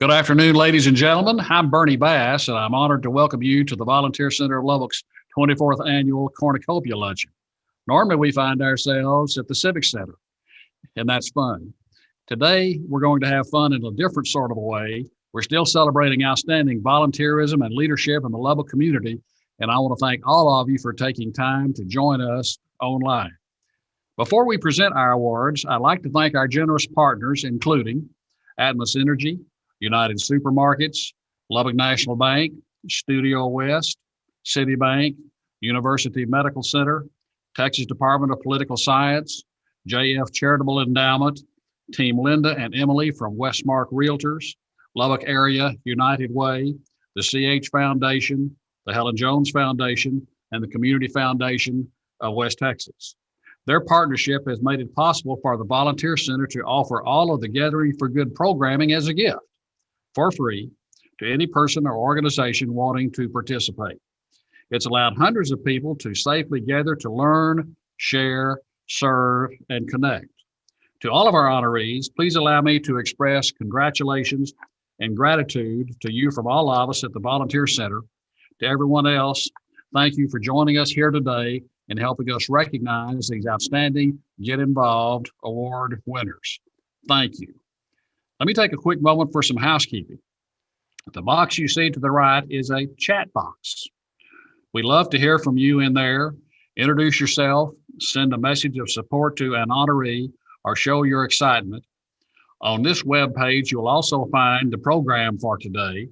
Good afternoon, ladies and gentlemen. I'm Bernie Bass, and I'm honored to welcome you to the Volunteer Center of Lubbock's 24th Annual Cornucopia Luncheon. Normally, we find ourselves at the Civic Center, and that's fun. Today, we're going to have fun in a different sort of a way. We're still celebrating outstanding volunteerism and leadership in the Lubbock community, and I want to thank all of you for taking time to join us online. Before we present our awards, I'd like to thank our generous partners, including Atmos Energy, United Supermarkets, Lubbock National Bank, Studio West, Citibank, University Medical Center, Texas Department of Political Science, JF Charitable Endowment, Team Linda and Emily from Westmark Realtors, Lubbock Area United Way, the CH Foundation, the Helen Jones Foundation, and the Community Foundation of West Texas. Their partnership has made it possible for the Volunteer Center to offer all of the Gathering for Good programming as a gift for free to any person or organization wanting to participate. It's allowed hundreds of people to safely gather to learn, share, serve, and connect. To all of our honorees, please allow me to express congratulations and gratitude to you from all of us at the Volunteer Center. To everyone else, thank you for joining us here today and helping us recognize these outstanding Get Involved Award winners. Thank you. Let me take a quick moment for some housekeeping. The box you see to the right is a chat box. We love to hear from you in there. Introduce yourself, send a message of support to an honoree, or show your excitement. On this web page, you'll also find the program for today.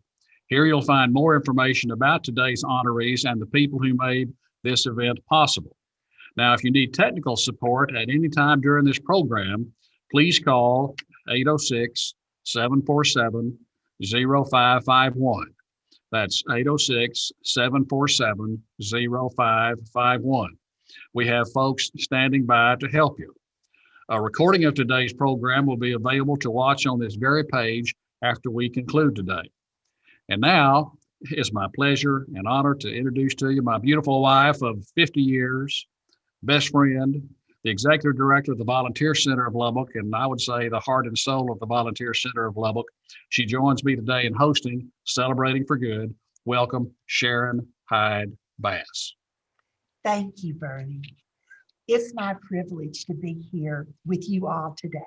Here you'll find more information about today's honorees and the people who made this event possible. Now, if you need technical support at any time during this program, please call 806 747 0551. That's 806 747 0551. We have folks standing by to help you. A recording of today's program will be available to watch on this very page after we conclude today. And now it's my pleasure and honor to introduce to you my beautiful wife of 50 years, best friend, the executive director of the Volunteer Center of Lubbock, and I would say the heart and soul of the Volunteer Center of Lubbock. She joins me today in hosting Celebrating for Good. Welcome, Sharon Hyde Bass. Thank you, Bernie. It's my privilege to be here with you all today.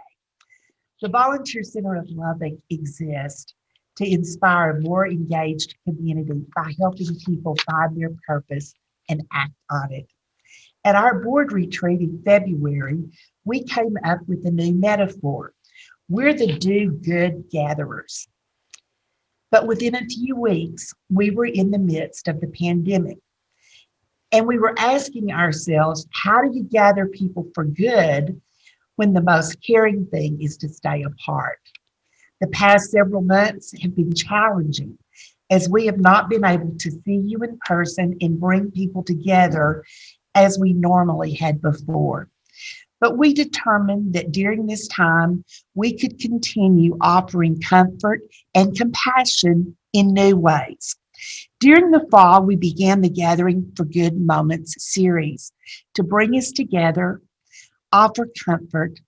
The Volunteer Center of Lubbock exists to inspire a more engaged community by helping people find their purpose and act on it. At our board retreat in February, we came up with a new metaphor. We're the do good gatherers. But within a few weeks, we were in the midst of the pandemic. And we were asking ourselves, how do you gather people for good when the most caring thing is to stay apart? The past several months have been challenging as we have not been able to see you in person and bring people together as we normally had before. But we determined that during this time, we could continue offering comfort and compassion in new ways. During the fall, we began the Gathering for Good Moments series to bring us together, offer comfort,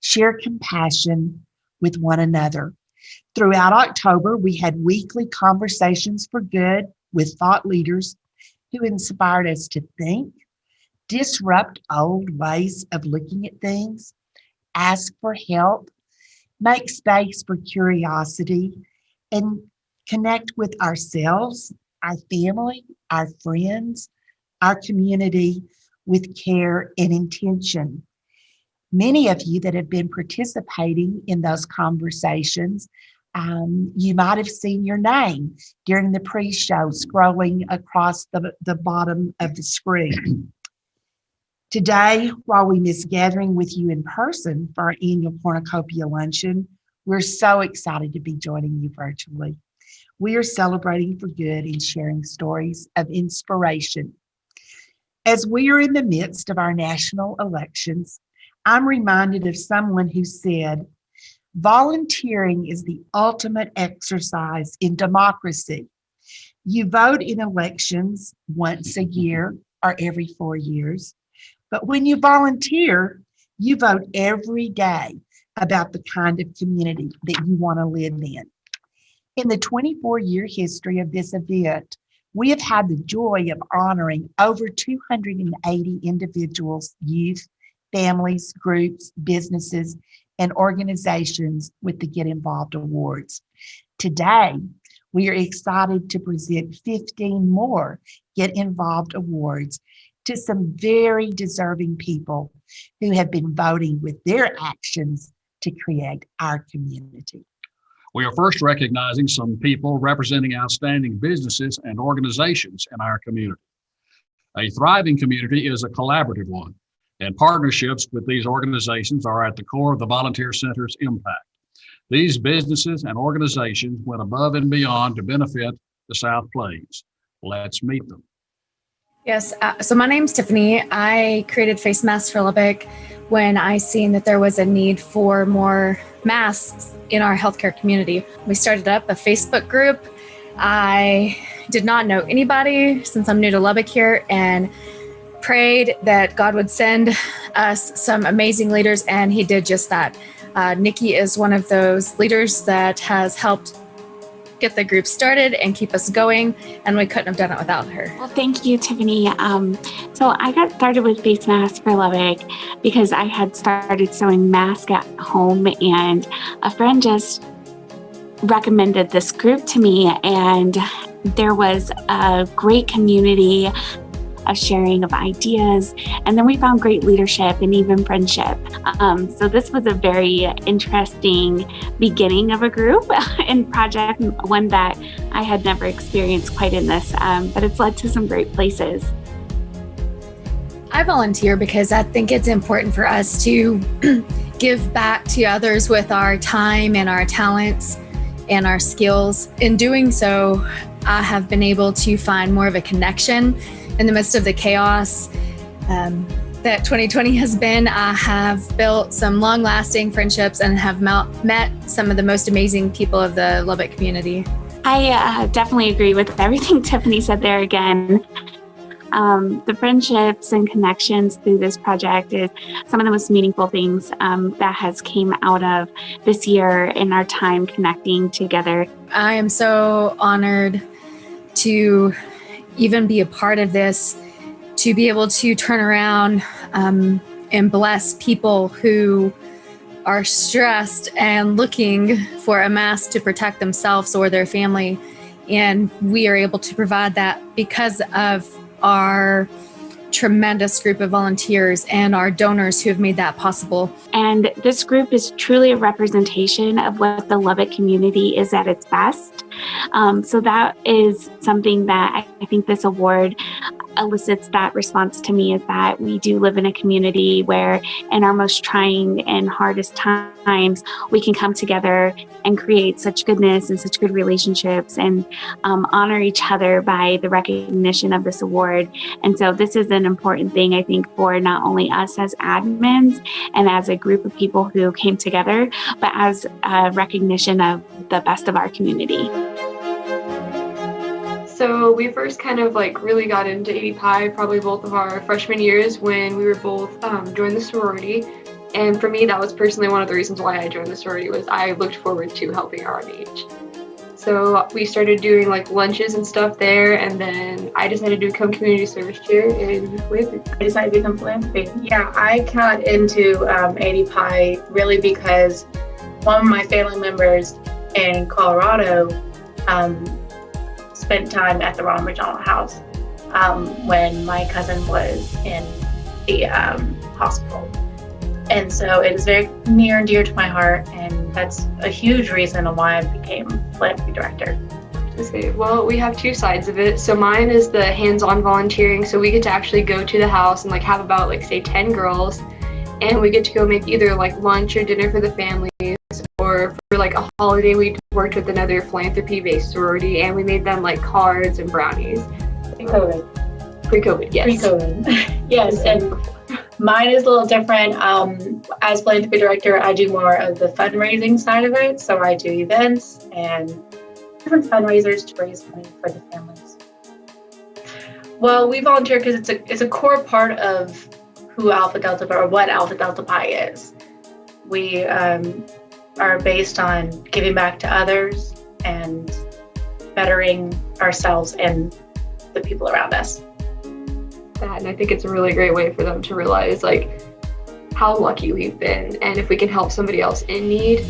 share compassion with one another. Throughout October, we had weekly conversations for good with thought leaders who inspired us to think, disrupt old ways of looking at things, ask for help, make space for curiosity, and connect with ourselves, our family, our friends, our community with care and intention. Many of you that have been participating in those conversations, um, you might have seen your name during the pre-show scrolling across the, the bottom of the screen. Today, while we miss gathering with you in person for our annual Cornucopia Luncheon, we're so excited to be joining you virtually. We are celebrating for good and sharing stories of inspiration. As we are in the midst of our national elections, I'm reminded of someone who said, volunteering is the ultimate exercise in democracy. You vote in elections once a year or every four years. But when you volunteer, you vote every day about the kind of community that you want to live in. In the 24 year history of this event, we have had the joy of honoring over 280 individuals, youth, families, groups, businesses, and organizations with the Get Involved Awards. Today, we are excited to present 15 more Get Involved Awards to some very deserving people who have been voting with their actions to create our community. We are first recognizing some people representing outstanding businesses and organizations in our community. A thriving community is a collaborative one, and partnerships with these organizations are at the core of the Volunteer Center's impact. These businesses and organizations went above and beyond to benefit the South Plains. Let's meet them. Yes, uh, so my name's Tiffany. I created Face Masks for Lubbock when I seen that there was a need for more masks in our healthcare community. We started up a Facebook group. I did not know anybody since I'm new to Lubbock here and prayed that God would send us some amazing leaders, and He did just that. Uh, Nikki is one of those leaders that has helped get the group started and keep us going, and we couldn't have done it without her. Well, thank you, Tiffany. Um, so I got started with face masks for Lubbock because I had started sewing masks at home, and a friend just recommended this group to me, and there was a great community of sharing of ideas. And then we found great leadership and even friendship. Um, so this was a very interesting beginning of a group and project, one that I had never experienced quite in this, um, but it's led to some great places. I volunteer because I think it's important for us to give back to others with our time and our talents and our skills. In doing so, I have been able to find more of a connection in the midst of the chaos um, that 2020 has been, I have built some long lasting friendships and have met some of the most amazing people of the Lubbock community. I uh, definitely agree with everything Tiffany said there again. Um, the friendships and connections through this project is some of the most meaningful things um, that has came out of this year in our time connecting together. I am so honored to even be a part of this, to be able to turn around um, and bless people who are stressed and looking for a mask to protect themselves or their family. And we are able to provide that because of our tremendous group of volunteers and our donors who have made that possible. And this group is truly a representation of what the Lubbock community is at its best. Um, so that is something that I think this award elicits that response to me is that we do live in a community where in our most trying and hardest times we can come together and create such goodness and such good relationships and um, honor each other by the recognition of this award and so this is an important thing i think for not only us as admins and as a group of people who came together but as a recognition of the best of our community. So we first kind of like really got into ADPi probably both of our freshman years when we were both um, joined the sorority. And for me, that was personally one of the reasons why I joined the sorority was I looked forward to helping RMH. So we started doing like lunches and stuff there, and then I decided to become community service chair in Waverly. I decided to become philanthropy. Yeah, I got into um, ADPi really because one of my family members in Colorado um, spent time at the Ronald McDonald House um, when my cousin was in the um, hospital. And so it is very near and dear to my heart, and that's a huge reason why I became philanthropy director. Okay, well, we have two sides of it. So mine is the hands-on volunteering. So we get to actually go to the house and like have about like say 10 girls and we get to go make either like lunch or dinner for the families or for like a holiday we worked with another philanthropy based sorority and we made them like cards and brownies Pre-COVID. pre-covid yes Pre-COVID. yes, and mine is a little different. Um, as philanthropy director, I do more of the fundraising side of it. So I do events and different fundraisers to raise money for the families. Well, we volunteer because it's a it's a core part of who Alpha Delta or what Alpha Delta Pi is. We um, are based on giving back to others and bettering ourselves and the people around us. that and i think it's a really great way for them to realize like how lucky we've been and if we can help somebody else in need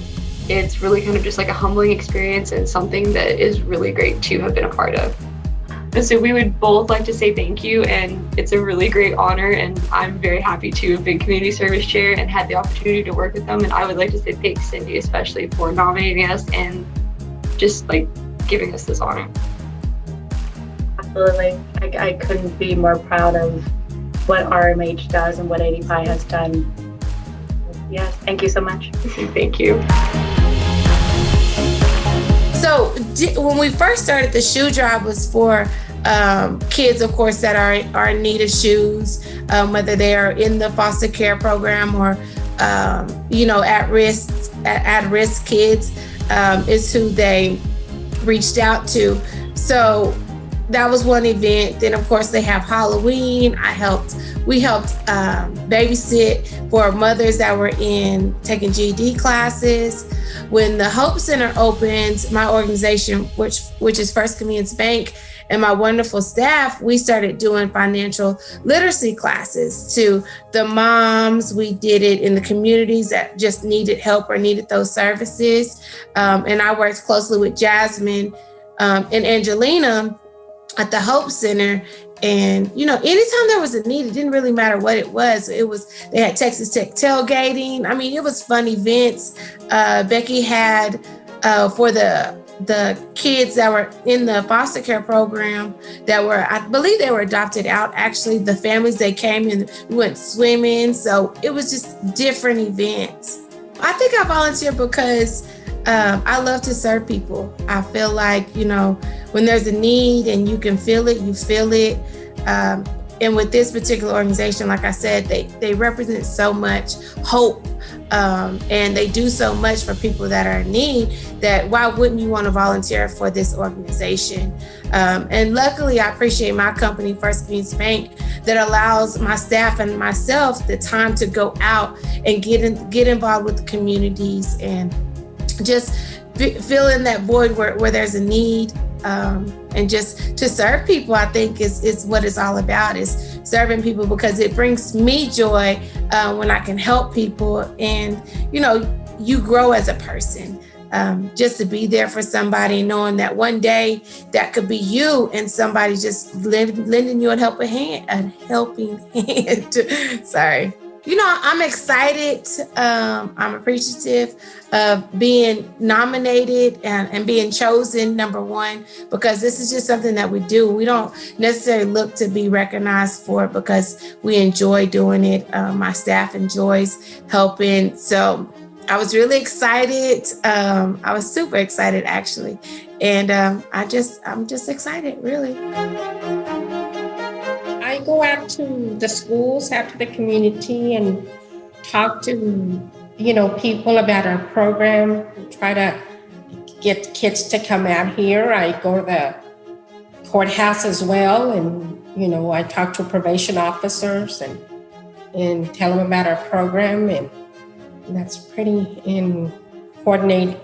it's really kind of just like a humbling experience and something that is really great to have been a part of so we would both like to say thank you and it's a really great honor and i'm very happy to have been community service chair and had the opportunity to work with them and i would like to say thanks cindy especially for nominating us and just like giving us this honor Absolutely. I, I couldn't be more proud of what RMH does and what ADPi has done. Yes, thank you so much. thank you So di- when we first started, the shoe drive was for um, kids, of course, that are are in need of shoes, um, whether they are in the foster care program or um, you know at risk at, at risk kids um, is who they reached out to. So that was one event. Then of course they have Halloween. I helped. We helped um, babysit for mothers that were in taking GED classes when the Hope Center opens, my organization, which which is First Convenience Bank, and my wonderful staff, we started doing financial literacy classes to the moms. We did it in the communities that just needed help or needed those services. Um, and I worked closely with Jasmine um, and Angelina at the Hope Center. And you know, anytime there was a need, it didn't really matter what it was. It was they had Texas Tech tailgating. I mean, it was fun events. Uh, Becky had uh, for the the kids that were in the foster care program that were, I believe they were adopted out. Actually, the families they came in, we went swimming. So it was just different events. I think I volunteer because um, I love to serve people. I feel like, you know, when there's a need and you can feel it, you feel it. Um, and with this particular organization, like I said, they, they represent so much hope um, and they do so much for people that are in need that why wouldn't you want to volunteer for this organization? Um, and luckily, I appreciate my company, First Convenience Bank, that allows my staff and myself the time to go out and get in, get involved with the communities and just fill in that void where, where there's a need um, and just to serve people i think is, is what it's all about is serving people because it brings me joy uh, when i can help people and you know you grow as a person. Um, just to be there for somebody knowing that one day that could be you and somebody just lend, lending you a helping hand a helping hand. Sorry you know, I'm excited. Um, I'm appreciative of being nominated and, and being chosen, number one, because this is just something that we do. We don't necessarily look to be recognized for it because we enjoy doing it. Uh, my staff enjoys helping. So I was really excited. Um, I was super excited, actually. And um, I just, I'm just excited, really. Go out to the schools, out to the community, and talk to you know people about our program. Try to get kids to come out here. I go to the courthouse as well, and you know I talk to probation officers and and tell them about our program, and that's pretty and coordinate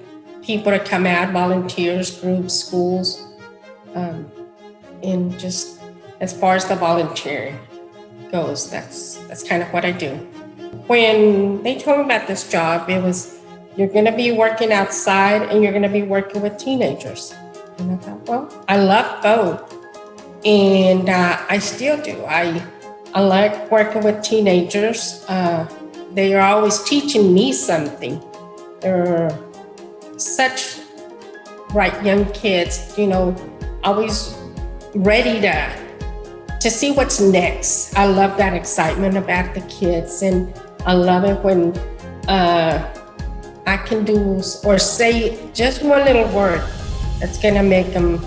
people to come out, volunteers, groups, schools, um, and just as far as the volunteering goes, that's that's kind of what I do. When they told me about this job, it was you're going to be working outside and you're going to be working with teenagers. And I thought, well, I love both, and uh, I still do. I I like working with teenagers. Uh, they are always teaching me something. They're such bright young kids, you know, always ready to to see what's next. I love that excitement about the kids, and I love it when uh, I can do or say just one little word that's gonna make them,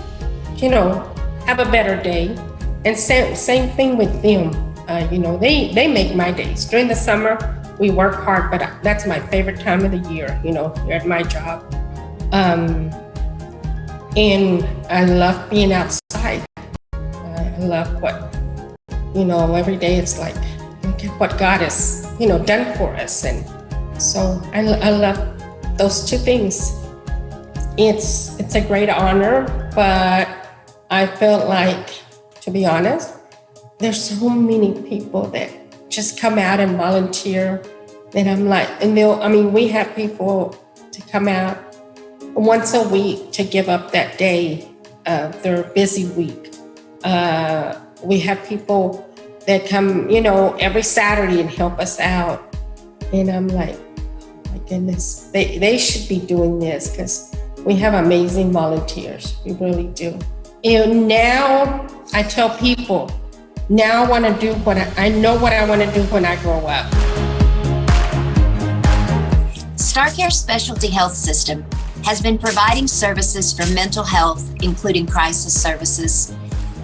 you know, have a better day. And same same thing with them. Uh, you know, they they make my days. During the summer, we work hard, but that's my favorite time of the year. You know, at my job. Um, and I love being outside. Love what, you know, every day it's like, look at what God has, you know, done for us. And so I, I love those two things. it's it's a great honor, but I felt like, to be honest, there's so many people that just come out and volunteer that I'm like, and they'll, I mean, we have people to come out once a week to give up that day of their busy week. Uh, we have people that come, you know, every Saturday and help us out. And I'm like, oh my goodness, they, they should be doing this because we have amazing volunteers. We really do. And now I tell people, now I want to do what I, I know what I want to do when I grow up. StarCare Specialty Health System has been providing services for mental health, including crisis services,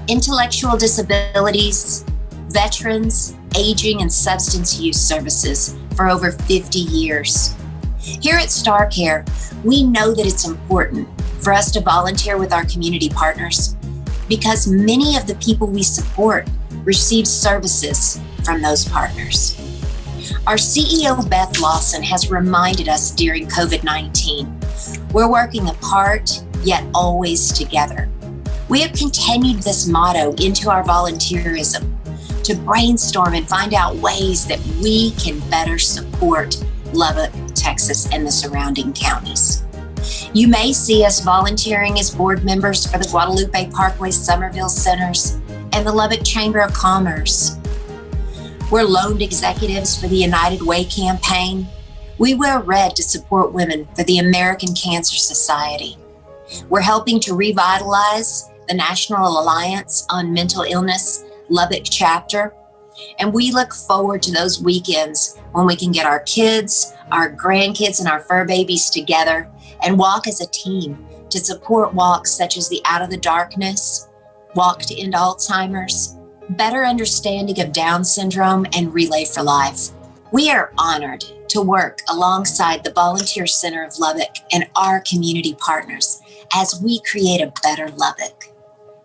intellectual disabilities, veterans, aging, and substance use services for over 50 years. Here at StarCare, we know that it's important for us to volunteer with our community partners because many of the people we support receive services from those partners. Our CEO, Beth Lawson, has reminded us during COVID 19 we're working apart, yet always together. We have continued this motto into our volunteerism to brainstorm and find out ways that we can better support Lubbock, Texas, and the surrounding counties. You may see us volunteering as board members for the Guadalupe Parkway Sommerville Centers and the Lubbock Chamber of Commerce. We're loaned executives for the United Way campaign. We wear red to support women for the American Cancer Society. We're helping to revitalize the National Alliance on Mental Illness Lubbock chapter. And we look forward to those weekends when we can get our kids, our grandkids, and our fur babies together and walk as a team to support walks such as the Out of the Darkness, Walk to End Alzheimer's, Better Understanding of Down Syndrome, and Relay for Life. We are honored to work alongside the Volunteer Center of Lubbock and our community partners as we create a better Lubbock.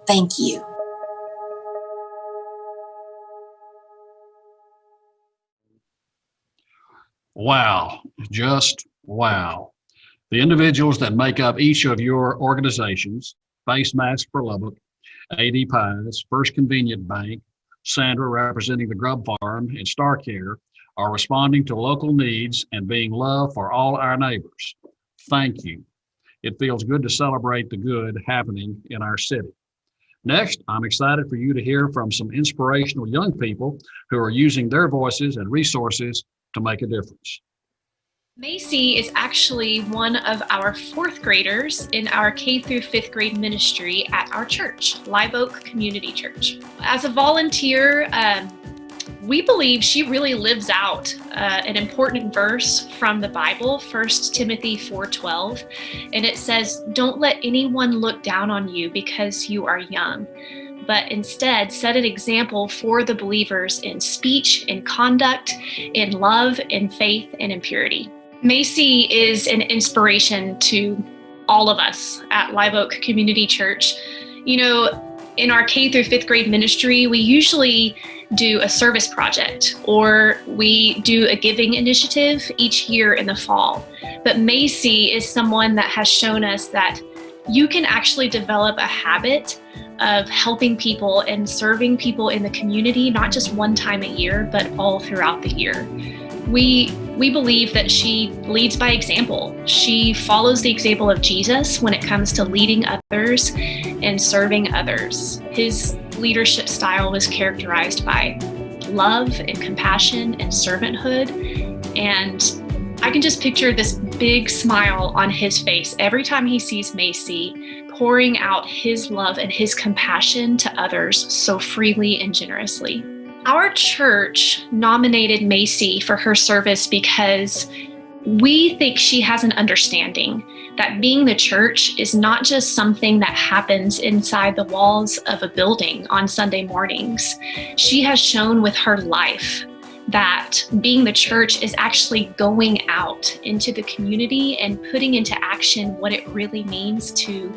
Thank you. Wow, just wow. The individuals that make up each of your organizations, Face Mask for Lubbock, AD Pies, First Convenience Bank, Sandra representing the Grub Farm, and StarCare are responding to local needs and being love for all our neighbors. Thank you. It feels good to celebrate the good happening in our city. Next, I'm excited for you to hear from some inspirational young people who are using their voices and resources to make a difference. Macy is actually one of our fourth graders in our K through fifth grade ministry at our church, Live Oak Community Church. As a volunteer, um, we believe she really lives out uh, an important verse from the Bible, 1 Timothy 4:12, and it says, "Don't let anyone look down on you because you are young." but instead set an example for the believers in speech, in conduct, in love, in faith, and in purity. Macy is an inspiration to all of us at Live Oak Community Church. You know, in our K through fifth grade ministry, we usually do a service project or we do a giving initiative each year in the fall. But Macy is someone that has shown us that you can actually develop a habit of helping people and serving people in the community, not just one time a year, but all throughout the year. We, we believe that she leads by example. She follows the example of Jesus when it comes to leading others and serving others. His leadership style was characterized by love and compassion and servanthood. And I can just picture this big smile on his face every time he sees Macy pouring out his love and his compassion to others so freely and generously. Our church nominated Macy for her service because we think she has an understanding that being the church is not just something that happens inside the walls of a building on Sunday mornings. She has shown with her life that being the church is actually going out into the community and putting into action what it really means to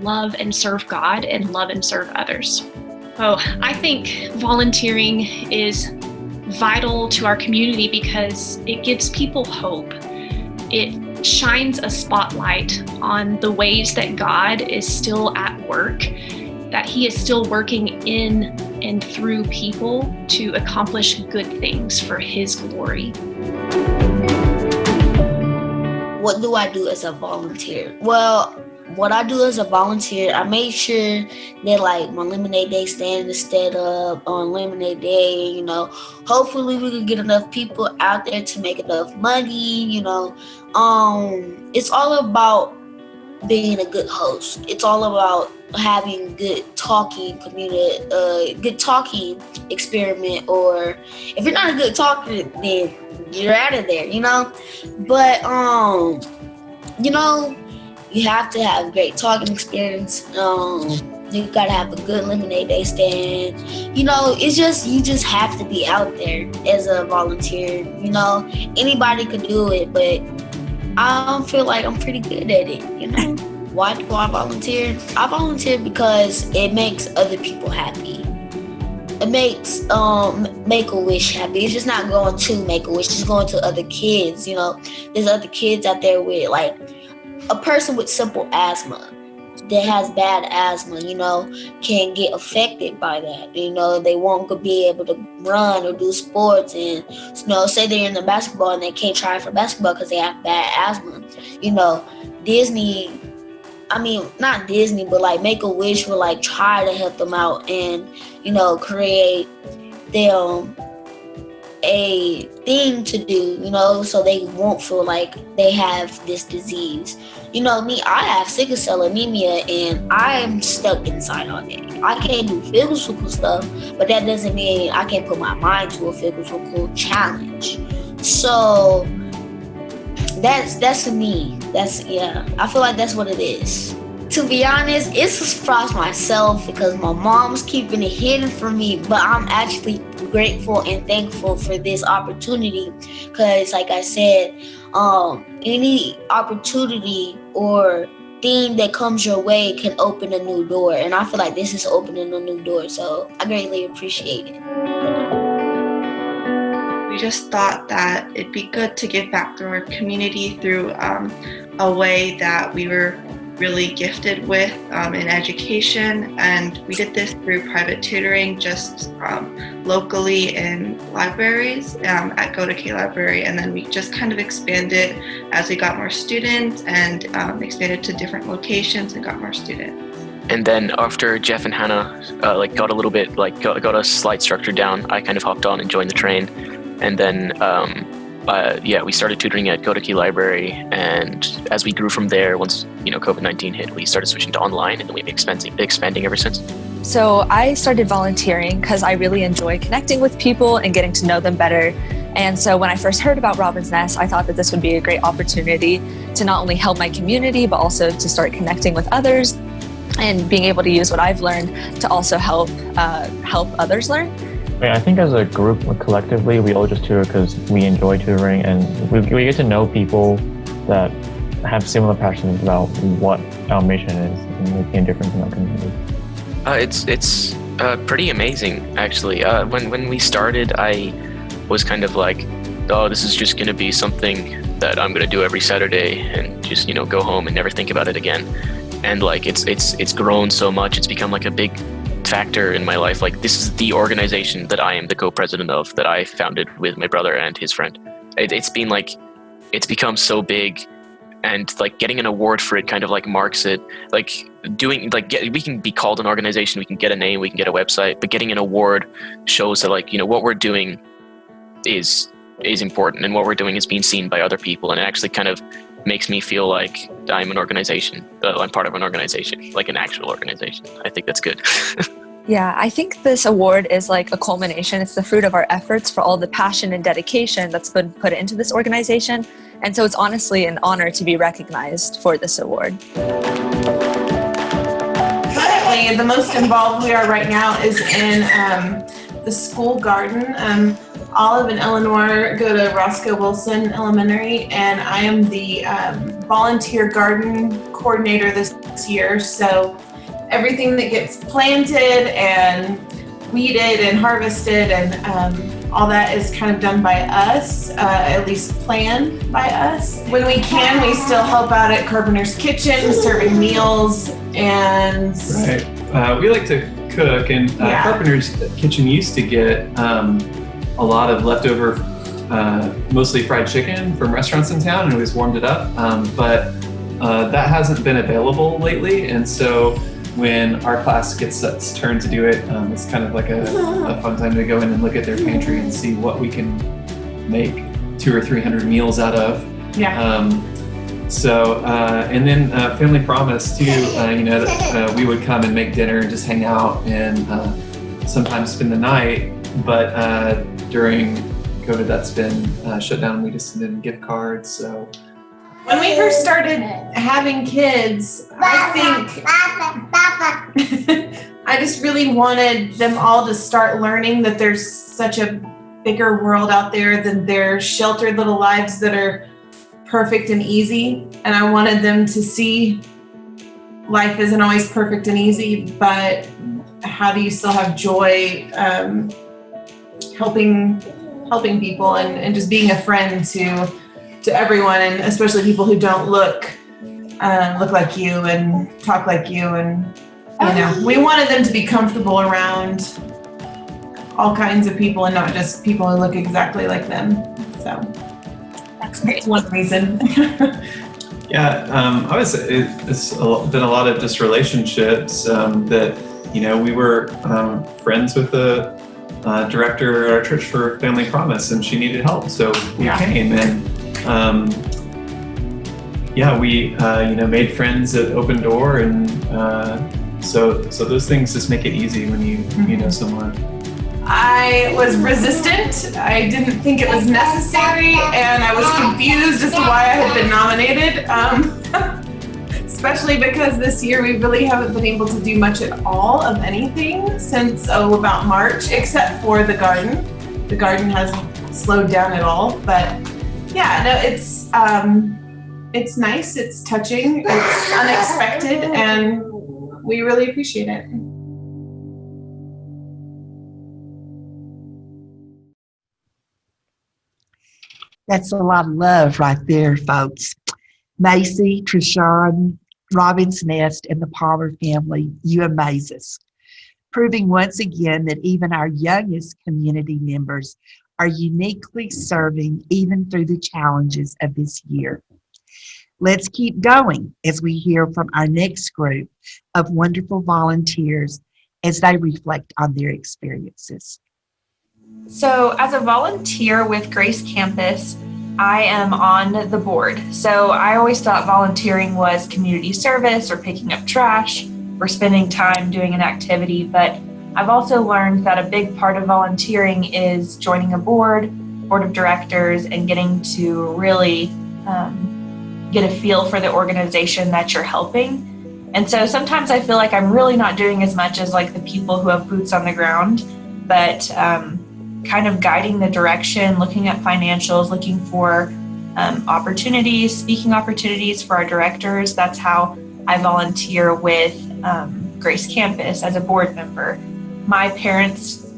love and serve God and love and serve others. Oh, I think volunteering is vital to our community because it gives people hope. It shines a spotlight on the ways that God is still at work, that He is still working in and through people to accomplish good things for His glory. What do I do as a volunteer? Well, what I do as a volunteer, I make sure that like my lemonade day stand is set up on lemonade day. You know, hopefully we can get enough people out there to make enough money. You know, um, it's all about being a good host. It's all about having good talking community, uh, good talking experiment. Or if you're not a good talker, then you're out of there. You know, but um, you know you have to have great talking experience. Um, you gotta have a good lemonade day stand. You know, it's just you just have to be out there as a volunteer. You know, anybody could do it, but I feel like I'm pretty good at it. You know, why do I volunteer? I volunteer because it makes other people happy. It makes um Make a Wish happy. It's just not going to Make a Wish, it's going to other kids. You know, there's other kids out there with like a person with simple asthma that has bad asthma, you know, can get affected by that. You know, they won't be able to run or do sports, and you know, say they're in the basketball and they can't try for basketball because they have bad asthma. You know, Disney. I mean, not Disney, but like Make a Wish will like try to help them out and you know create them a thing to do, you know, so they won't feel like they have this disease. You know, me, I have sickle cell anemia and I'm stuck inside all day. I can't do physical stuff, but that doesn't mean I can't put my mind to a physical challenge. So that's that's me. That's yeah. I feel like that's what it is to be honest, it's a surprise myself because my mom's keeping it hidden from me, but I'm actually grateful and thankful for this opportunity because, like I said, um, any opportunity or thing that comes your way can open a new door, and I feel like this is opening a new door, so I greatly appreciate it. We just thought that it'd be good to give back to our community through um, a way that we were really gifted with um, in education. And we did this through private tutoring just um, locally in libraries um, at Godeke Library. And then we just kind of expanded as we got more students and um, expanded to different locations and got more students. And then after Jeff and Hannah uh, like got a little bit like got, got a slight structure down, I kind of hopped on and joined the train. And then um, uh, yeah, we started tutoring at Key Library, and as we grew from there, once you know COVID nineteen hit, we started switching to online, and then we've been expanding, expanding ever since. So I started volunteering because I really enjoy connecting with people and getting to know them better. And so when I first heard about Robin's Nest, I thought that this would be a great opportunity to not only help my community, but also to start connecting with others and being able to use what I've learned to also help uh, help others learn. I think as a group, collectively, we all just tutor because we enjoy tutoring and we, we get to know people that have similar passions about what our mission is and making a difference in our community. Uh, it's it's uh, pretty amazing, actually. Uh, when when we started, I was kind of like, oh, this is just going to be something that I'm going to do every Saturday and just you know go home and never think about it again. And like it's it's it's grown so much, it's become like a big factor in my life. Like this is the organization that I am the co-president of that I founded with my brother and his friend. It, it's been like it's become so big and like getting an award for it kind of like marks it like doing like get, we can be called an organization we can get a name we can get a website but getting an award shows that like you know what we're doing is is important and what we're doing is being seen by other people and it actually kind of makes me feel like i'm an organization uh, i'm part of an organization like an actual organization i think that's good Yeah, I think this award is like a culmination. It's the fruit of our efforts for all the passion and dedication that's been put into this organization. And so it's honestly an honor to be recognized for this award. Currently, the most involved we are right now is in um, the school garden. Um, Olive and Eleanor go to Roscoe Wilson Elementary, and I am the um, volunteer garden coordinator this year. So everything that gets planted and weeded and harvested and um, all that is kind of done by us, uh, at least planned by us. When we can, we still help out at Carpenter's Kitchen, serving meals and. Right. Uh, we like to cook, and uh, Yeah. Carpenter's Kitchen used to get um, a lot of leftover, uh, mostly fried chicken from restaurants in town, and always warmed it up. Um, but uh, that hasn't been available lately, and so when our class gets its turn to do it, um, it's kind of like a, a fun time to go in and look at their pantry and see what we can make two or three hundred meals out of. Yeah. Um, so, uh, and then uh, Family Promise too, uh, you know, uh, we would come and make dinner and just hang out and uh, sometimes spend the night. But uh, during COVID, that's been uh, shut down. We just in gift cards. So, When we first started having kids, I think I just really wanted them all to start learning that there's such a bigger world out there than their sheltered little lives that are perfect and easy. And I wanted them to see life isn't always perfect and easy, but how do you still have joy um, helping helping people and, and just being a friend to to everyone and especially people who don't look uh, look like you and talk like you and you know we wanted them to be comfortable around all kinds of people and not just people who look exactly like them. So that's great. one reason. Yeah, um, I was. It, it's a, been a lot of just relationships um, that you know we were um, friends with the uh, director at our church for Family Promise, and she needed help, so we Yeah. came and um, yeah, we uh, you know made friends at Open Door, and uh, so so those things just make it easy when you you know someone. I was resistant. I didn't think it was necessary, and I was confused as to why I had been nominated. Um, especially because this year we really haven't been able to do much at all of anything since oh about March, except for the garden. The garden hasn't slowed down at all, but yeah, no, it's um, it's nice. It's touching. It's unexpected, and we really appreciate it. That's a lot of love right there, folks. Macy, Trishawn, Robin's Nest, and the Palmer family, you amaze us. Proving once again that even our youngest community members are uniquely serving even through the challenges of this year. Let's keep going as we hear from our next group of wonderful volunteers as they reflect on their experiences. So, as a volunteer with Grace Campus, I am on the board. So, I always thought volunteering was community service or picking up trash or spending time doing an activity. But I've also learned that a big part of volunteering is joining a board, board of directors, and getting to really um, get a feel for the organization that you're helping. And so sometimes I feel like I'm really not doing as much as like the people who have boots on the ground, but um, kind of guiding the direction, looking at financials, looking for um, opportunities, speaking opportunities for our directors. That's how I volunteer with um, Grace Campus as a board member. My parents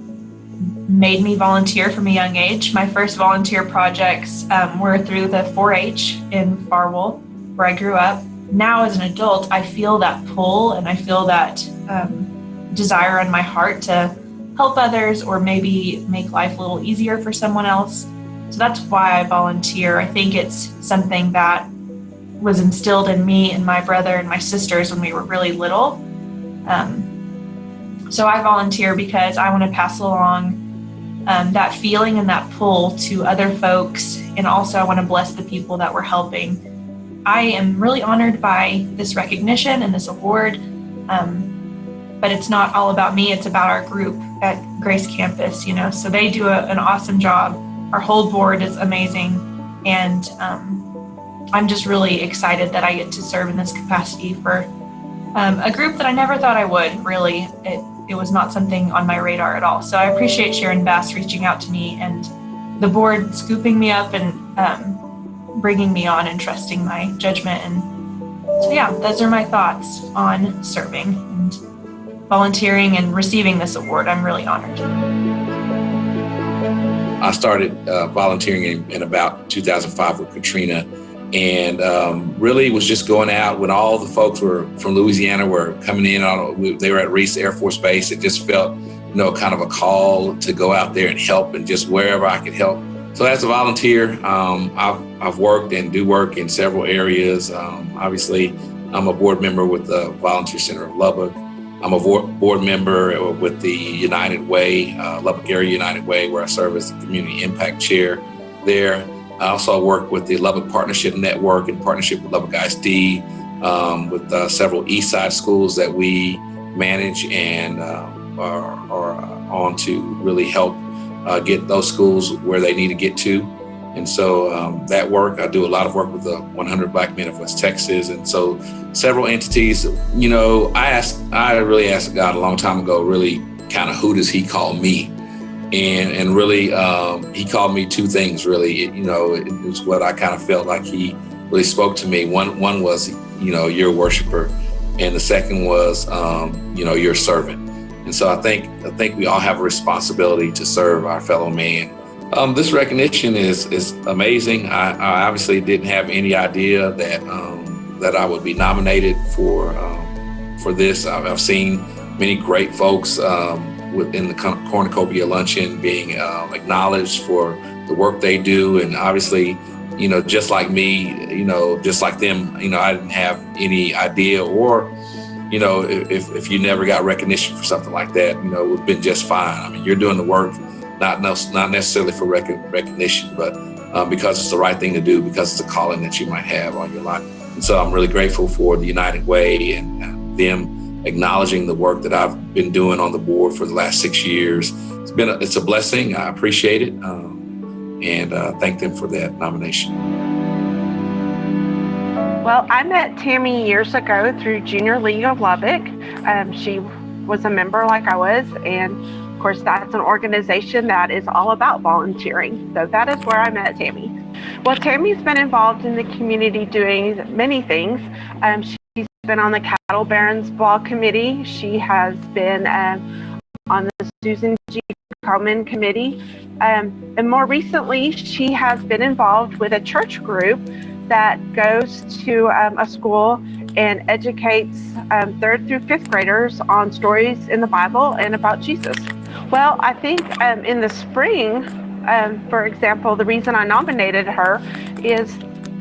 made me volunteer from a young age. My first volunteer projects um, were through the 4 H in Farwell, where I grew up. Now, as an adult, I feel that pull and I feel that um, desire in my heart to help others or maybe make life a little easier for someone else. So that's why I volunteer. I think it's something that was instilled in me and my brother and my sisters when we were really little. Um, so I volunteer because I want to pass along um, that feeling and that pull to other folks, and also I want to bless the people that we're helping. I am really honored by this recognition and this award. Um, but it's not all about me it's about our group at grace campus you know? So they do a, an awesome job. Our whole board is amazing. And um, i'm just really excited that i get to serve in this capacity for um, a group that i never thought i would really. It, it was not something on my radar at all. So i appreciate sharon bass reaching out to me and the board scooping me up and um, bringing me on and trusting my judgment. And so yeah those are my thoughts on serving and volunteering and receiving this award. I'm really honored. I started uh, volunteering in, in, about 2005 with Katrina and um, really was just going out when all the folks were from Louisiana were coming in. On, they were at Reese Air Force Base. It just felt, you know, kind of a call to go out there and help and just wherever I could help. So as a volunteer, um, I've, I've worked and do work in several areas. Um, obviously, I'm a board member with the Volunteer Center of Lubbock. I'm a board member with the United Way, uh, Lubbock Area United Way, where I serve as the Community Impact Chair there. I also work with the Lubbock Partnership Network in partnership with Lubbock ISD, um, with uh, several East Side schools that we manage and uh, are, are, on to really help uh, get those schools where they need to get to. And so um, that work, I do a lot of work with the 100 Black Men of West Texas. And so several entities, you know, I asked, I really asked God a long time ago, really kind of who does he call me? And, and really, um, he called me two things really, it, you know, it was what I kind of felt like he really spoke to me. One, one was, you know, you're a worshiper. And the second was, um, you know, you're a servant. And so I think, I think we all have a responsibility to serve our fellow man um, this recognition is is amazing. I, I, obviously didn't have any idea that um, that I would be nominated for um, for this. I've, I've, seen many great folks um, within the cornucopia luncheon being uh, acknowledged for the work they do, and obviously, you know, just like me, you know, just like them, you know, I didn't have any idea or you know, if, if you never got recognition for something like that, you know, it would have been just fine. I mean, you're doing the work not not necessarily for rec recognition, but um, because it's the right thing to do, because it's a calling that you might have on your life. And so I'm really grateful for the United Way and uh, them acknowledging the work that I've been doing on the board for the last six years. It's been a, it's a blessing. I appreciate it, um, and uh, thank them for that nomination. Well, I met Tammy years ago through Junior League of Lubbock. Um, she was a member like I was, and course, that's an organization that is all about volunteering. So that is where I met Tammy. Well, Tammy's been involved in the community doing many things. Um, she's been on the Cattle Barons Ball Committee. She has been um, on the Susan G. Komen Committee. Um, and more recently, she has been involved with a church group that goes to um, a school and educates um, third through fifth graders on stories in the Bible and about Jesus. Well, I think um, in the spring, um, for example, the reason I nominated her is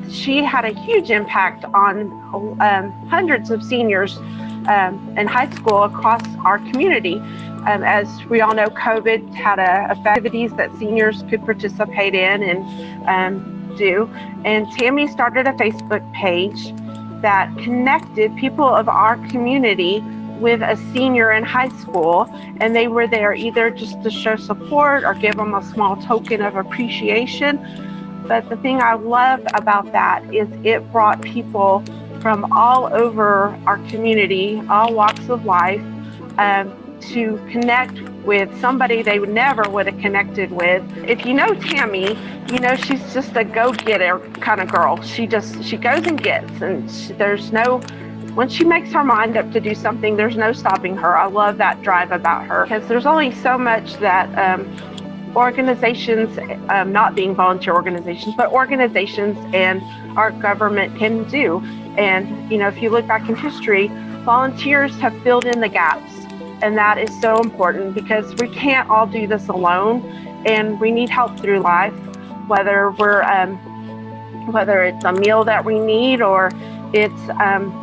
she had a huge impact on um, hundreds of seniors um, in high school across our community. Um, as we all know, COVID had a, activities that seniors could participate in and um, do. And Tammy started a Facebook page that connected people of our community with a senior in high school and they were there either just to show support or give them a small token of appreciation. But the thing I loved about that is it brought people from all over our community, all walks of life, um, to connect with somebody they never would have connected with. If you know Tammy, you know she's just a go-getter kind of girl. She just she goes and gets, and she, there's no once she makes her mind up to do something, there's no stopping her. I love that drive about her because there's only so much that um, organizations, um, not being volunteer organizations, but organizations and our government can do. And, you know, if you look back in history, volunteers have filled in the gaps. And that is so important because we can't all do this alone and we need help through life, whether we're, um, whether it's a meal that we need or it's um,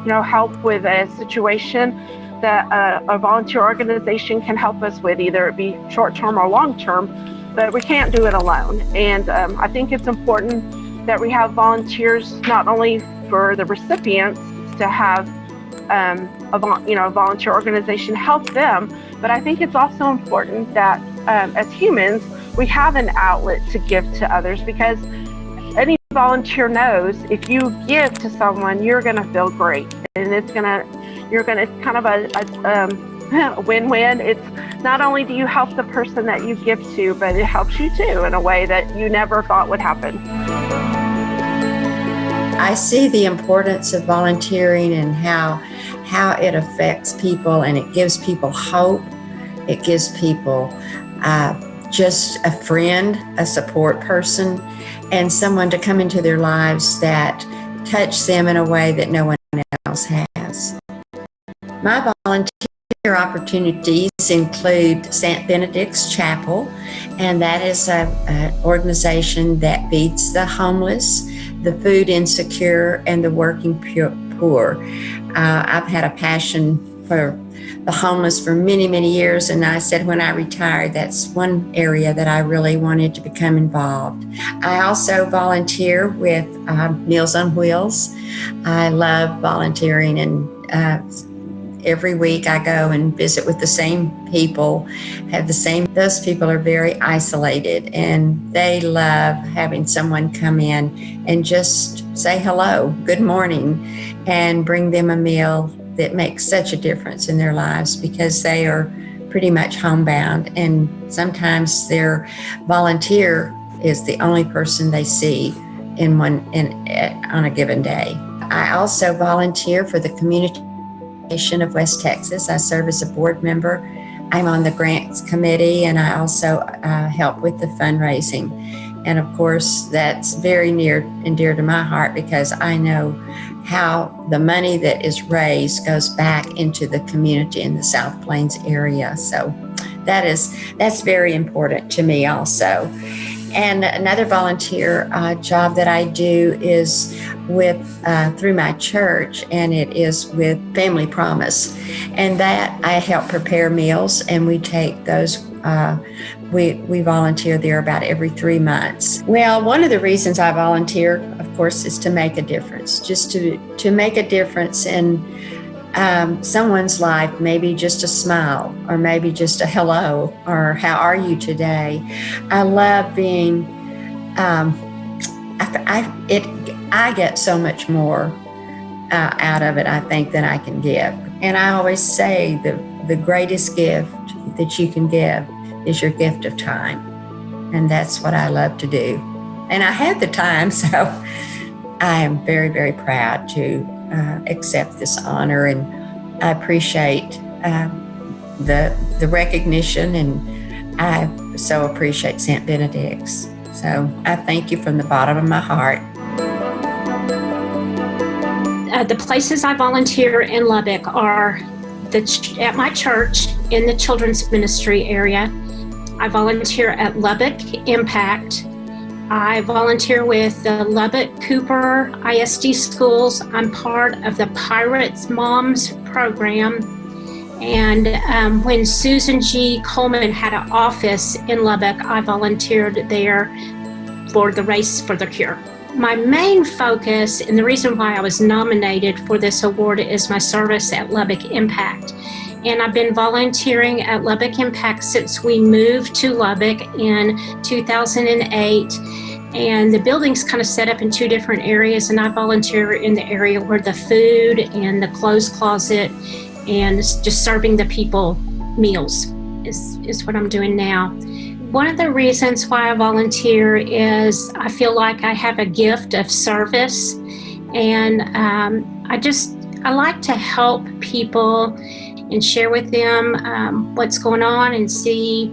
you know, help with a situation that a, a volunteer organization can help us with, either it be short-term or long-term, but we can't do it alone. And um, I think it's important that we have volunteers not only for the recipients to have um, a, you know, a volunteer organization help them, but I think it's also important that um, as humans, we have an outlet to give to others because volunteer knows if you give to someone, you're going to feel great. And it's going to, you're going to, it's kind of a, um, win-win. It's not only do you help the person that you give to, but it helps you too in a way that you never thought would happen. I see the importance of volunteering and how how it affects people and it gives people hope. It gives people uh, just a friend, a support person, and someone to come into their lives that touch them in a way that no one else has. My volunteer opportunities include St. Benedict's Chapel, and that is an organization that feeds the homeless, the food insecure, and the working poor. Uh, I've had a passion for the homeless for many, many years. And I said when I retired, that's one area that I really wanted to become involved. I also volunteer with uh, Meals on Wheels. I love volunteering and uh, every week I go and visit with the same people, have the same, those people are very isolated and they love having someone come in and just say hello, good morning, and bring them a meal that makes such a difference in their lives because they are pretty much homebound and sometimes their volunteer is the only person they see in one in on a given day. I also volunteer for the community of West Texas. I serve as a board member. I'm on the grants committee and I also uh, help with the fundraising. And of course, that's very near and dear to my heart because I know how the money that is raised goes back into the community in the South Plains area. So that is that's very important to me also. And another volunteer uh, job that I do is with uh, through my church, and it is with Family Promise, and that I help prepare meals, and we take those. Uh, we, we volunteer there about every three months. Well, one of the reasons I volunteer, of course, is to make a difference, just to, to make a difference in um, someone's life, maybe just a smile or maybe just a hello or how are you today. I love being, um, I, I, it, I get so much more uh, out of it, I think, than I can give. And I always say the, the greatest gift that you can give is your gift of time. And that's what I love to do. And I had the time, so I am very, very proud to uh, accept this honor. And I appreciate uh, the, the recognition and I so appreciate St. Benedict's. So I thank you from the bottom of my heart. Uh, the places I volunteer in Lubbock are the at my church in the children's ministry area. I volunteer at Lubbock Impact. I volunteer with the Lubbock Cooper ISD schools. I'm part of the Pirates Moms program. And um, when Susan G. Komen had an office in Lubbock, I volunteered there for the Race for the Cure. My main focus and the reason why I was nominated for this award is my service at Lubbock Impact and I've been volunteering at Lubbock Impact since we moved to Lubbock in 2008. And the building's kind of set up in two different areas, and I volunteer in the area where the food and the clothes closet and just serving the people meals is, is what I'm doing now. One of the reasons why I volunteer is I feel like I have a gift of service, and um, I just I like to help people and share with them um, what's going on and see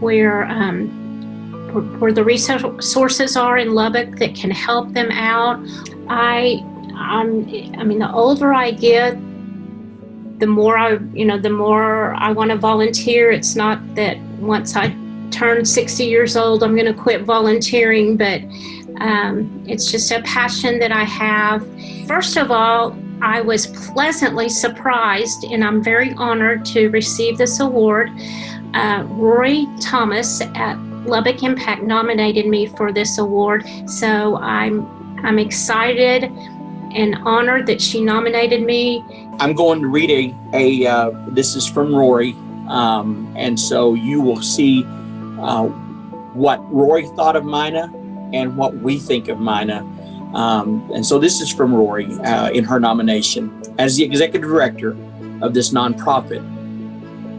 where, um, where, the resources are in Lubbock that can help them out. I, I'm, I mean, the older I get, the more I, you know, the more I want to volunteer. It's not that once I turn 60 years old, I'm going to quit volunteering, but um, it's just a passion that I have. First of all, I was pleasantly surprised and I'm very honored to receive this award. Uh, Rory Thomas at Lubbock Impact nominated me for this award. So I'm, I'm excited and honored that she nominated me. I'm going to read a, a uh, this is from Rory. Um, and so you will see uh, what Rory thought of Mina and what we think of Mina. Um, and so this is from Rory uh, in her nomination. As the executive director of this nonprofit,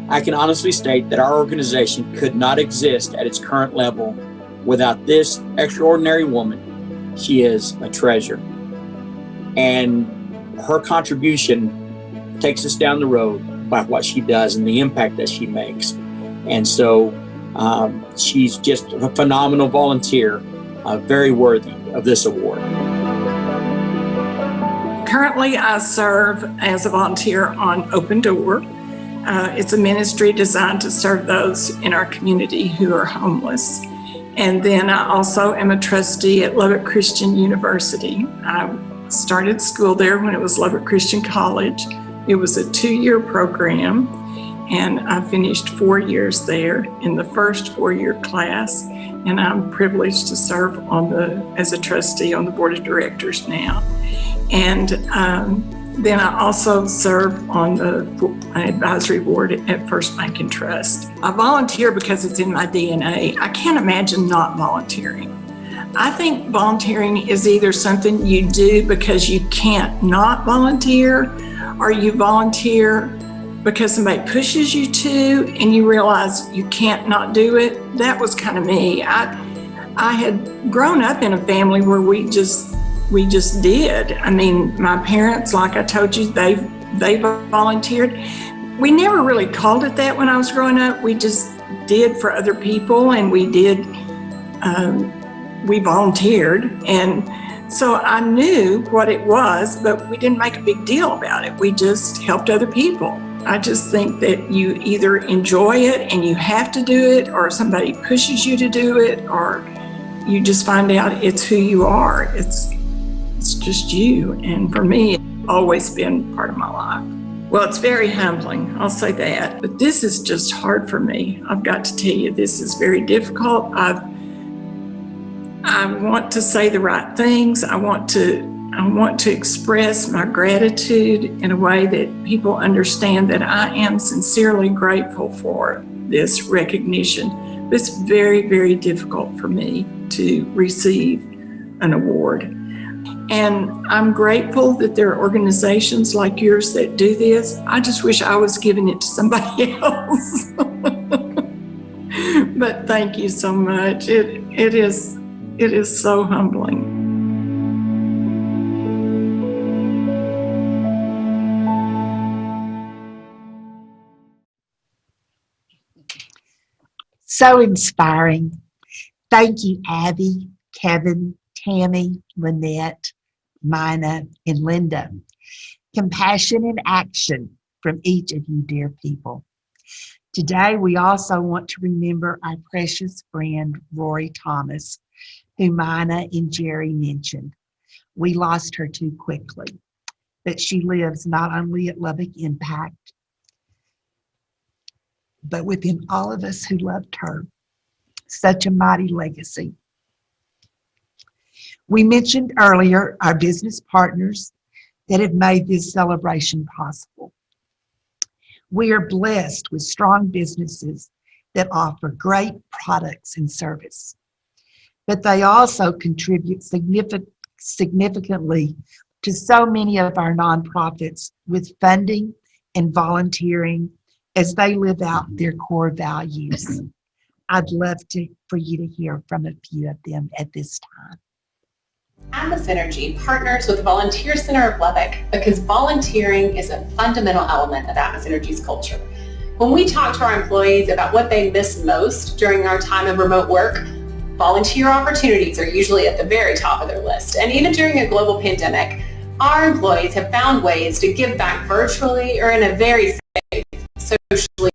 I can honestly state that our organization could not exist at its current level without this extraordinary woman. She is a treasure. And her contribution takes us down the road by what she does and the impact that she makes. And so Um, she's just a phenomenal volunteer, uh, very worthy of this award. Currently, I serve as a volunteer on Open Door. Uh, it's a ministry designed to serve those in our community who are homeless. And then I also am a trustee at Lubbock Christian University. I started school there when it was Lubbock Christian College. It was a two-year program and I finished four years there in the first four-year class and I'm privileged to serve on the as a trustee on the board of directors now. And um, then I also serve on the advisory board at First Bank and Trust. I volunteer because it's in my DNA. I can't imagine not volunteering. I think volunteering is either something you do because you can't not volunteer or you volunteer because somebody pushes you to and you realize you can't not do it. That was kind of me. I, I had grown up in a family where we just we just did. I mean, my parents, like I told you, they they volunteered. We never really called it that when I was growing up. We just did for other people, and we did. Um, we volunteered, and so I knew what it was, but we didn't make a big deal about it. We just helped other people. I just think that you either enjoy it and you have to do it, or somebody pushes you to do it, or you just find out it's who you are. It's it's just you. And for me, it's always been part of my life. Well, it's very humbling, I'll say that. But this is just hard for me. I've got to tell you, this is very difficult. I've I want to say the right things. I want to I want to express my gratitude in a way that people understand that I am sincerely grateful for this recognition. It's very, very difficult for me to receive an award. And I'm grateful that there are organizations like yours that do this. I just wish I was giving it to somebody else. but thank you so much. It, it, is, it is so humbling. So inspiring. Thank you, Abby, Kevin, Tammy, Lynette, Mina, and Linda. Compassion and action from each of you, dear people. Today, we also want to remember our precious friend, Rory Thomas, who Mina and Jerry mentioned. We lost her too quickly, but she lives not only at Lubbock Impact, but within all of us who loved her. Such a mighty legacy. We mentioned earlier our business partners that have made this celebration possible. We are blessed with strong businesses that offer great products and service, but they also contribute significant, significantly to so many of our nonprofits with funding and volunteering as they live out their core values. I'd love to for you to hear from a few of them at this time. Atmos Energy partners with the Volunteer Center of Lubbock because volunteering is a fundamental element of Atmos Energy's culture. When we talk to our employees about what they miss most during our time of remote work, volunteer opportunities are usually at the very top of their list. And even during a global pandemic, our employees have found ways to give back virtually or in a very safe socially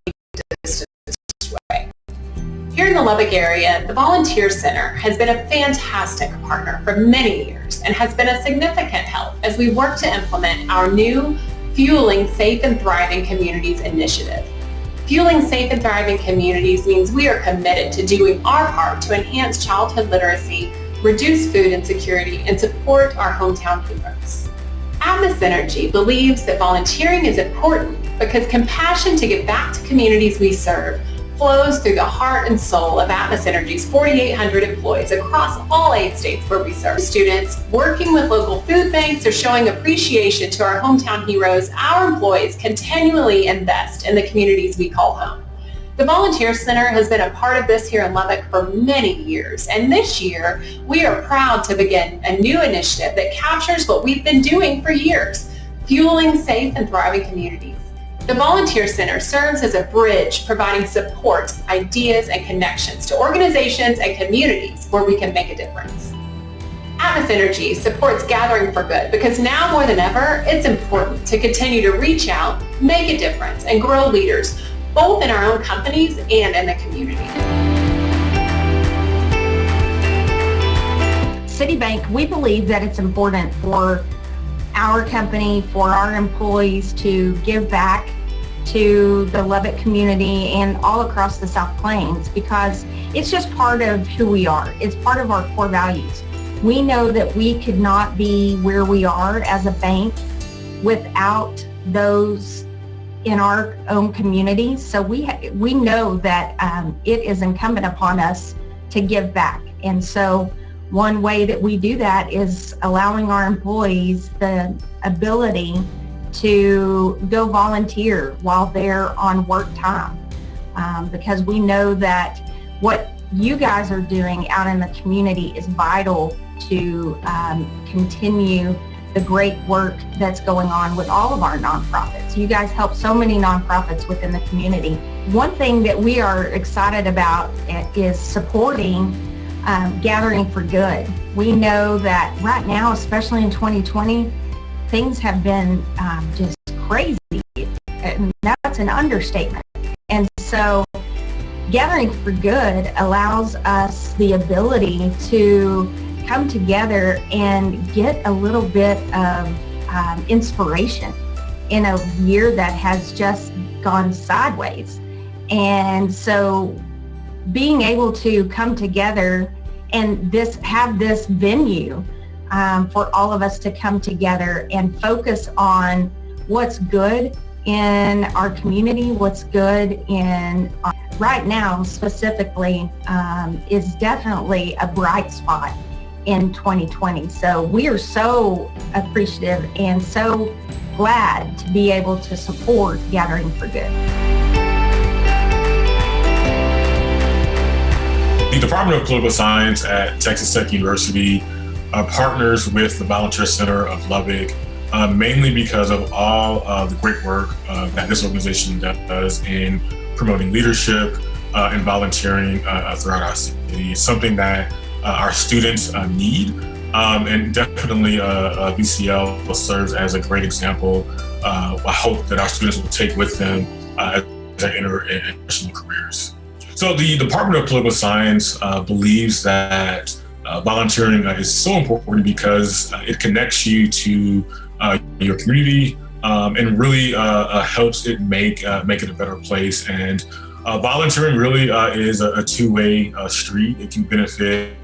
distanced way. Here in the Lubbock area, the Volunteer Center has been a fantastic partner for many years and has been a significant help as we work to implement our new Fueling Safe and Thriving Communities initiative. Fueling Safe and Thriving Communities means we are committed to doing our part to enhance childhood literacy, reduce food insecurity, and support our hometown heroes. Atmos Energy believes that volunteering is important because compassion to give back to communities we serve flows through the heart and soul of Atmos Energy's 4,800 employees across all eight states where we serve. Students working with local food banks or showing appreciation to our hometown heroes, our employees continually invest in the communities we call home. The Volunteer Center has been a part of this here in Lubbock for many years, and this year we are proud to begin a new initiative that captures what we've been doing for years, fueling safe and thriving communities. The Volunteer Center serves as a bridge providing support, ideas, and connections to organizations and communities where we can make a difference. Atmos Energy supports Gathering for Good because now more than ever, it's important to continue to reach out, make a difference, and grow leaders, both in our own companies and in the community. City Bank, we believe that it's important for our company, for our employees to give back to the Lubbock community and all across the South Plains because it's just part of who we are. It's part of our core values. We know that we could not be where we are as a bank without those in our own community. So we we know that um, it is incumbent upon us to give back. And so one way that we do that is allowing our employees the ability to go volunteer while they're on work time um, because we know that what you guys are doing out in the community is vital to um, continue the great work that's going on with all of our nonprofits. You guys help so many nonprofits within the community. One thing that we are excited about is supporting um, Gathering for Good. We know that right now, especially in 2020, things have been um, just crazy. And that's an understatement. And so Gathering for Good allows us the ability to come together and get a little bit of um, inspiration in a year that has just gone sideways. And so being able to come together and this have this venue um, for all of us to come together and focus on what's good in our community, what's good in uh, right now specifically um, is definitely a bright spot in 2020. So we are so appreciative and so glad to be able to support Gathering for Good. The Department of Political Science at Texas Tech University uh, partners with the Volunteer Center of Lubbock uh, mainly because of all uh, the great work uh, that this organization does in promoting leadership uh, and volunteering uh, throughout our city. Something that our students uh, need. Um, and definitely uh, VCL serves as a great example. I hope that our students will take with them as they enter international careers. So the Department of Political Science believes that uh, volunteering uh, is so important because uh, it connects you to your community um, and really helps it make make it a better place. And volunteering really is a, a two-way street. It can benefit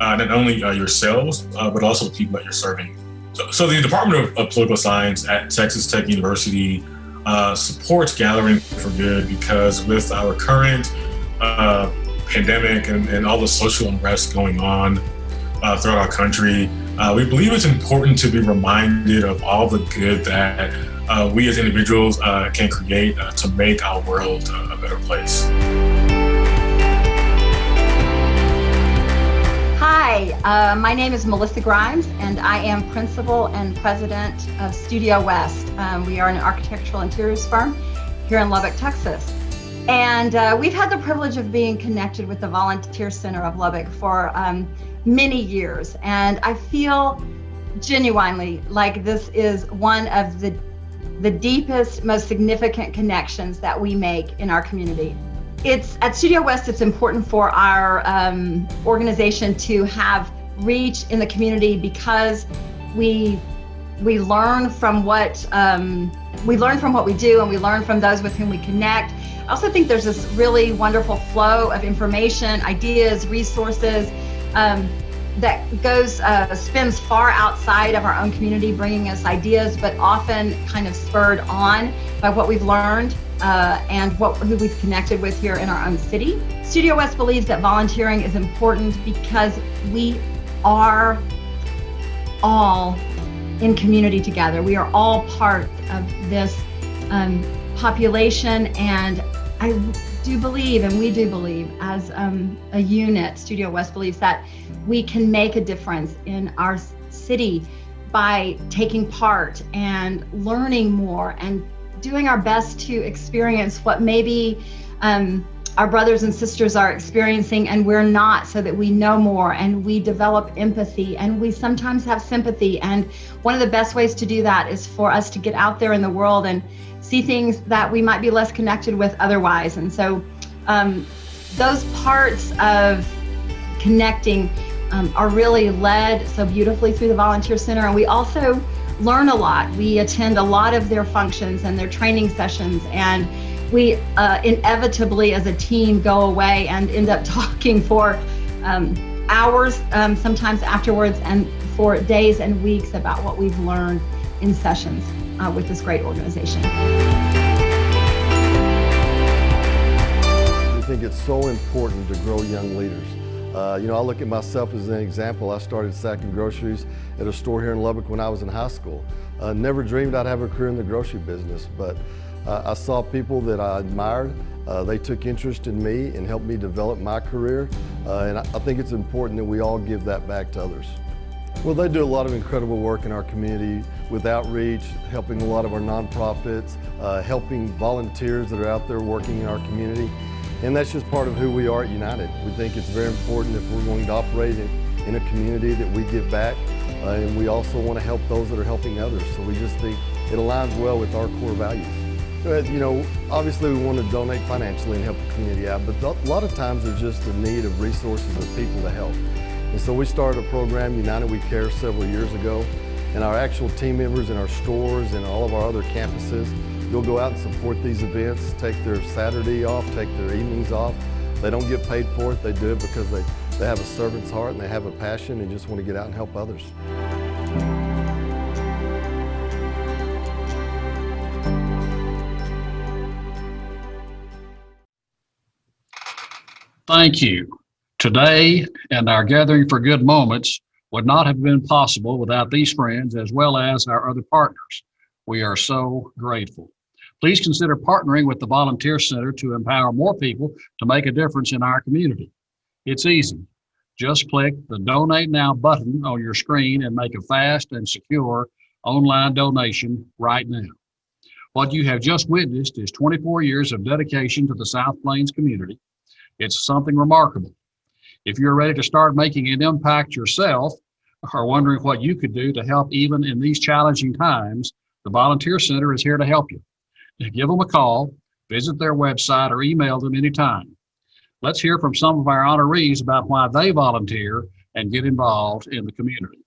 uh, not only uh, yourselves, uh, but also the people that you're serving. So, so the Department of, of, Political Science at Texas Tech University uh, supports Gathering for Good because with our current uh, pandemic and, and, all the social unrest going on uh, throughout our country, we believe it's important to be reminded of all the good that we as individuals can create to make our world a better place. Hi, uh, my name is Melissa Grimes, and I am principal and president of Studio West. Um, we are an architectural interiors firm here in Lubbock, Texas. And uh, we've had the privilege of being connected with the Volunteer Center of Lubbock for um, many years. And I feel genuinely like this is one of the, the deepest, most significant connections that we make in our community it's at Studio West, it's important for our um, organization to have reach in the community because we we learn from what um, we learn from what we do and we learn from those with whom we connect. I also think there's this really wonderful flow of information, ideas, resources um, that goes uh, spins far outside of our own community, bringing us ideas, but often kind of spurred on by what we've learned uh, and what, who we've connected with here in our own city. Studio West believes that volunteering is important because we are all in community together. We are all part of this um, population and I do believe, and we do believe as um, a unit, Studio West believes that we can make a difference in our city by taking part and learning more and doing our best to experience what maybe um, our brothers and sisters are experiencing and we're not so that we know more and we develop empathy and we sometimes have sympathy. And one of the best ways to do that is for us to get out there in the world and see things that we might be less connected with otherwise. And so um, those parts of connecting um, are really led so beautifully through the volunteer center. And we also learn a lot we attend a lot of their functions and their training sessions and we uh, inevitably as a team go away and end up talking for um, hours, um, sometimes afterwards, and for days and weeks about what we've learned in sessions uh, with this great organization. We think it's so important to grow young leaders. Uh, you know, I look at myself as an example. I started sacking groceries at a store here in Lubbock when I was in high school. Uh, never dreamed I'd have a career in the grocery business, but uh, I saw people that I admired. Uh, they took interest in me and helped me develop my career. Uh, and I, I think it's important that we all give that back to others. Well, they do a lot of incredible work in our community with outreach, helping a lot of our nonprofits, uh, helping volunteers that are out there working in our community. And that's just part of who we are at United. We think it's very important if we're going to operate in, in a community that we give back. Uh, and we also want to help those that are helping others. So we just think it aligns well with our core values. But, you know, obviously we want to donate financially and help the community out, but a lot of times there's just the need of resources of people to help. And so we started a program, United We Care, several years ago, and our actual team members in our stores and all of our other campuses, you'll go out and support these events, take their Saturday off, take their evenings off. They don't get paid for it, they do it because they, they have a servant's heart and they have a passion and just want to get out and help others. Thank you. Today and our gathering for good moments would not have been possible without these friends as well as our other partners. We are so grateful. Please consider partnering with the Volunteer Center to empower more people to make a difference in our community. It's easy. Just click the Donate Now button on your screen and make a fast and secure online donation right now. What you have just witnessed is 24 years of dedication to the South Plains community it's something remarkable. If you're ready to start making an impact yourself or wondering what you could do to help even in these challenging times, the Volunteer Center is here to help you. Give them a call, visit their website, or email them anytime. Let's hear from some of our honorees about why they volunteer and get involved in the community.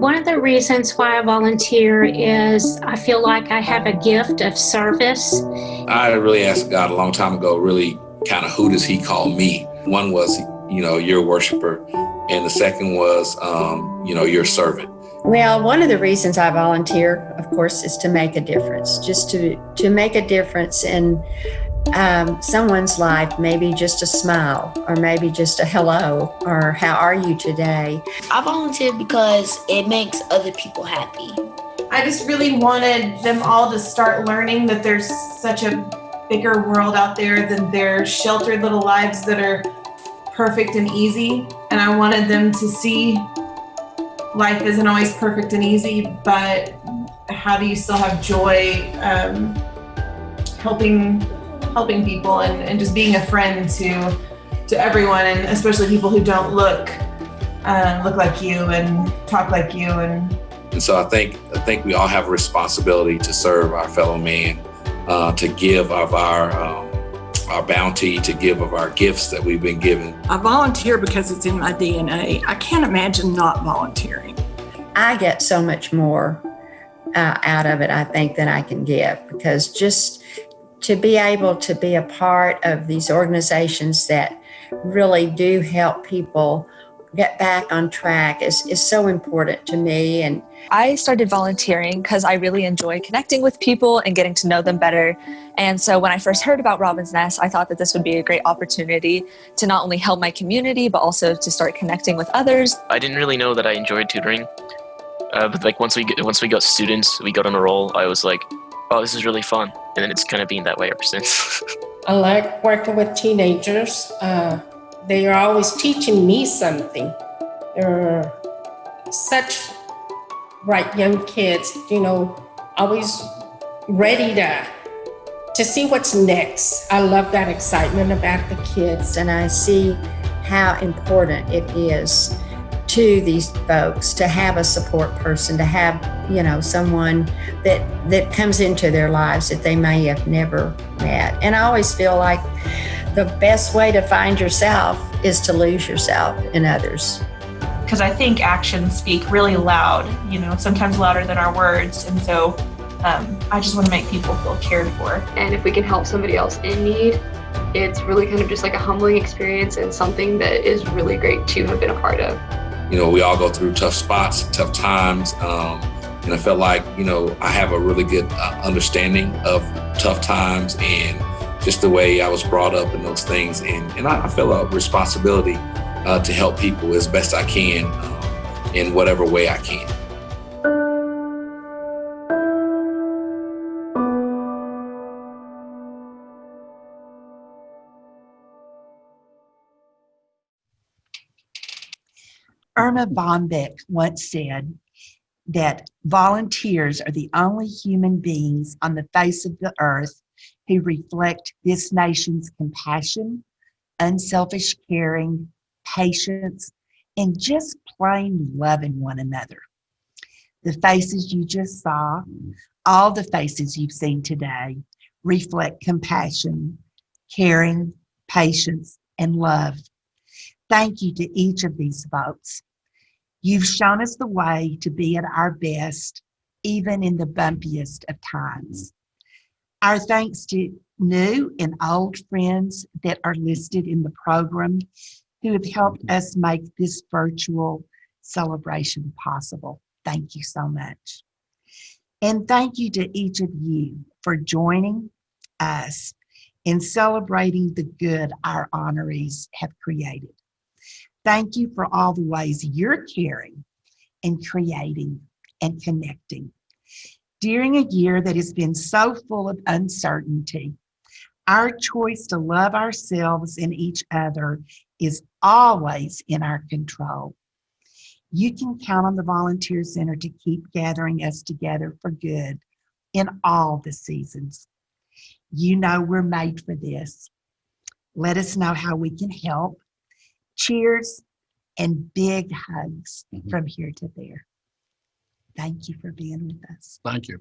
One of the reasons why I volunteer is I feel like I have a gift of service. I really asked God a long time ago, really kind of who does he call me? One was, you know, your worshiper. And the second was, um, you know, your servant. Well, one of the reasons I volunteer, of course, is to make a difference, just to, to make a difference in um, someone's life, maybe just a smile, or maybe just a hello, or how are you today? I volunteer because it makes other people happy. I just really wanted them all to start learning that there's such a bigger world out there than their sheltered little lives that are perfect and easy. And I wanted them to see life isn't always perfect and easy, but how do you still have joy um, helping helping people and, and just being a friend to to everyone and especially people who don't look uh, look like you and talk like you and and so I think I think we all have a responsibility to serve our fellow man, uh, to give of our um, our bounty, to give of our gifts that we've been given. I volunteer because it's in my DNA. I can't imagine not volunteering. I get so much more uh, out of it, I think, than I can give because just to be able to be a part of these organizations that really do help people get back on track is, is so important to me. And I started volunteering because I really enjoy connecting with people and getting to know them better. And so when I first heard about Robin's Nest, I thought that this would be a great opportunity to not only help my community, but also to start connecting with others. I didn't really know that I enjoyed tutoring. Uh, but like once we get, once we got students, we got on a roll. I was like, oh, this is really fun. And then it's kind of been that way ever since. I like working with teenagers. Uh, they are always teaching me something. They're such bright young kids, you know, always ready to to see what's next. I love that excitement about the kids. And I see how important it is to these folks to have a support person, to have, you know, someone that that comes into their lives that they may have never met. And I always feel like the best way to find yourself is to lose yourself in others. Because I think actions speak really loud, you know, sometimes louder than our words. And so um, I just want to make people feel cared for. And if we can help somebody else in need, it's really kind of just like a humbling experience and something that is really great to have been a part of. You know, we all go through tough spots, tough times. Um, and I felt like, you know, I have a really good uh, understanding of tough times and just the way I was brought up and those things. And, and I, feel a responsibility uh, to help people as best I can um, in whatever way I can. Erma Bombeck once said that volunteers are the only human beings on the face of the earth who reflect this nation's compassion, unselfish caring, patience, and just plain loving one another. The faces you just saw, all the faces you've seen today, reflect compassion, caring, patience, and love. Thank you to each of these folks. You've shown us the way to be at our best, even in the bumpiest of times. Our thanks to new and old friends that are listed in the program who have helped us make this virtual celebration possible. Thank you so much. And thank you to each of you for joining us in celebrating the good our honorees have created. Thank you for all the ways you're caring and creating and connecting. During a year that has been so full of uncertainty, our choice to love ourselves and each other is always in our control. You can count on the Volunteer Center to keep gathering us together for good in all the seasons. You know we're made for this. Let us know how we can help. Cheers and big hugs Mhm. from here to there. Thank you for being with us. Thank you.